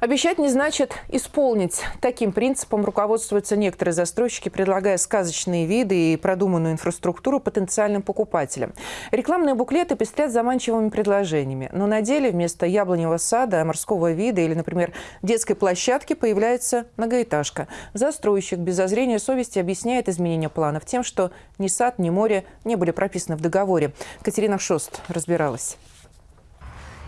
Обещать не значит исполнить. Таким принципом руководствуются некоторые застройщики, предлагая сказочные виды и продуманную инфраструктуру потенциальным покупателям. Рекламные буклеты пестрят заманчивыми предложениями. Но на деле вместо яблоневого сада, морского вида или, например, детской площадки появляется многоэтажка. Застройщик без зазрения совести объясняет изменение планов тем, что ни сад, ни море не были прописаны в договоре. Катерина Шост разбиралась.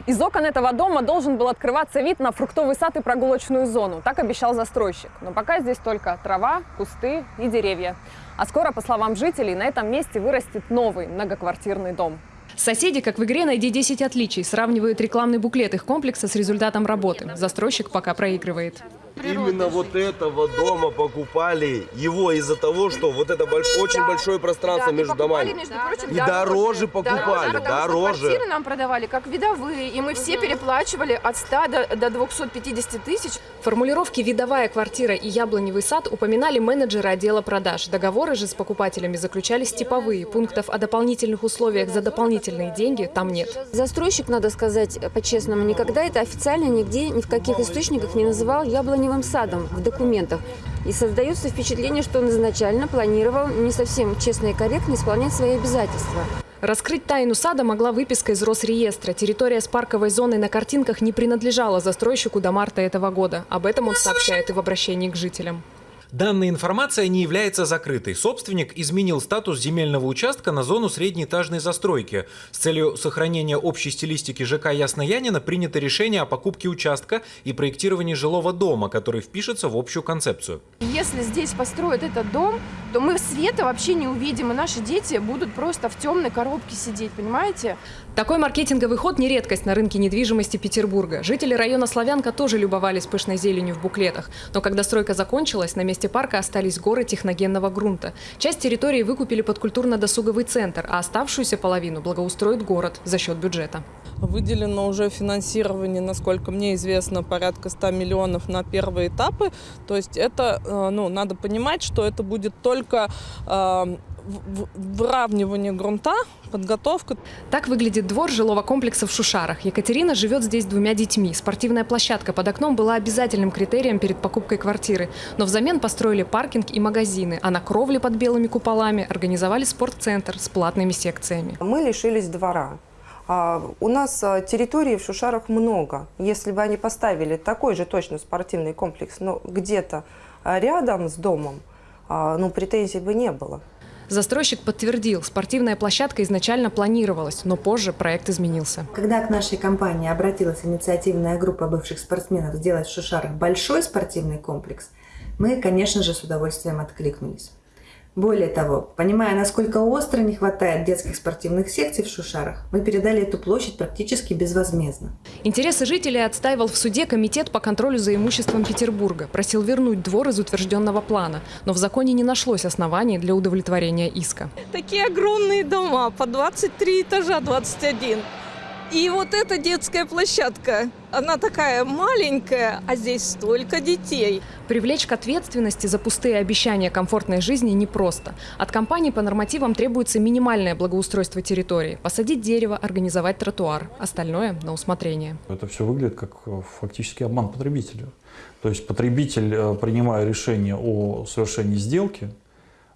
Из окон этого дома должен был открываться вид на фруктовый сад и прогулочную зону. Так обещал застройщик. Но пока здесь только трава, кусты и деревья. А скоро, по словам жителей, на этом месте вырастет новый многоквартирный дом. Соседи, как в игре «Найди 10 отличий», сравнивают рекламный буклет их комплекса с результатом работы. Застройщик пока проигрывает. Именно вот этого дома покупали его из-за того, что вот это больш... очень Да. большое пространство Да, между покупали, домами. между прочим, И дороже покупали, потому что дороже. квартиры нам продавали как видовые, и мы все переплачивали от 100 до, до 250 тысяч. В формулировке «видовая квартира» и «яблоневый сад» упоминали менеджеры отдела продаж. Договоры же с покупателями заключались типовые. Пунктов о дополнительных условиях за дополнительные деньги там нет. Застройщик, надо сказать по-честному, никогда это официально нигде, ни в каких источниках не называл яблоневым садом в документах. И создается впечатление, что он изначально планировал не совсем честно и корректно исполнять свои обязательства. Раскрыть тайну сада могла выписка из Росреестра. Территория с парковой зоной на картинках не принадлежала застройщику до марта этого года. Об этом он сообщает и в обращении к жителям. Данная информация не является закрытой. Собственник изменил статус земельного участка на зону среднеэтажной застройки. С целью сохранения общей стилистики ЖК Ясноянина принято решение о покупке участка и проектировании жилого дома, который впишется в общую концепцию. Если здесь построят этот дом, то мы света вообще не увидим, и наши дети будут просто в темной коробке сидеть, понимаете? Такой маркетинговый ход не редкость на рынке недвижимости Петербурга. Жители района Славянка тоже любовались пышной зеленью в буклетах. Но когда стройка закончилась, на месте парка остались горы техногенного грунта. Часть территории выкупили под культурно-досуговый центр, а оставшуюся половину благоустроит город за счет бюджета. Выделено уже финансирование, насколько мне известно, порядка 100 миллионов на первые этапы. То есть это, э, ну, надо понимать, что это будет только э, выравнивание грунта, подготовка. Так выглядит двор жилого комплекса в Шушарах. Екатерина живет здесь с двумя детьми. Спортивная площадка под окном была обязательным критерием перед покупкой квартиры. Но взамен построили паркинг и магазины, а на кровле под белыми куполами организовали спортцентр с платными секциями. Мы лишились двора. А, У нас а, территории в Шушарах много. Если бы они поставили такой же точно спортивный комплекс, но где-то а, рядом с домом, ну, претензий бы не было. Застройщик подтвердил, спортивная площадка изначально планировалась, но позже проект изменился. Когда к нашей компании обратилась инициативная группа бывших спортсменов сделать в Шушарах большой спортивный комплекс, мы, конечно же, с удовольствием откликнулись. Более того, понимая, насколько остро не хватает детских спортивных секций в Шушарах, мы передали эту площадь практически безвозмездно. Интересы жителей отстаивал в суде Комитет по контролю за имуществом Петербурга. Просил вернуть двор из утвержденного плана, но в законе не нашлось оснований для удовлетворения иска. Такие огромные дома, по 23 этажа, 21. И вот эта детская площадка, она такая маленькая, а здесь столько детей. Привлечь к ответственности за пустые обещания комфортной жизни непросто. От компании по нормативам требуется минимальное благоустройство территории. Посадить дерево, организовать тротуар. Остальное на усмотрение. Это все выглядит как э, фактически обман потребителя. То есть потребитель, э, принимая решение о совершении сделки,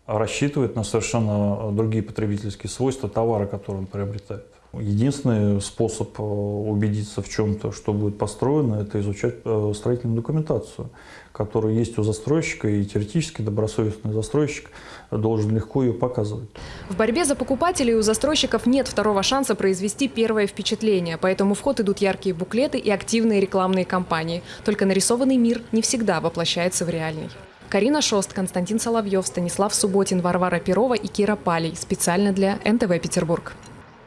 рассчитывает на совершенно другие потребительские свойства товара, который он приобретает. Единственный способ э, убедиться в чем-то, что будет построено, это изучать э, строительную документацию, которая есть у застройщика, и теоретически добросовестный застройщик должен легко ее показывать. В борьбе за покупателей у застройщиков нет второго шанса произвести первое впечатление, поэтому в ход идут яркие буклеты и активные рекламные кампании. Только нарисованный мир не всегда воплощается в реальный. Карина Шост, Константин Соловьев, Станислав Субботин, Варвара Перова и Кира Палей. Специально для НТВ Петербург.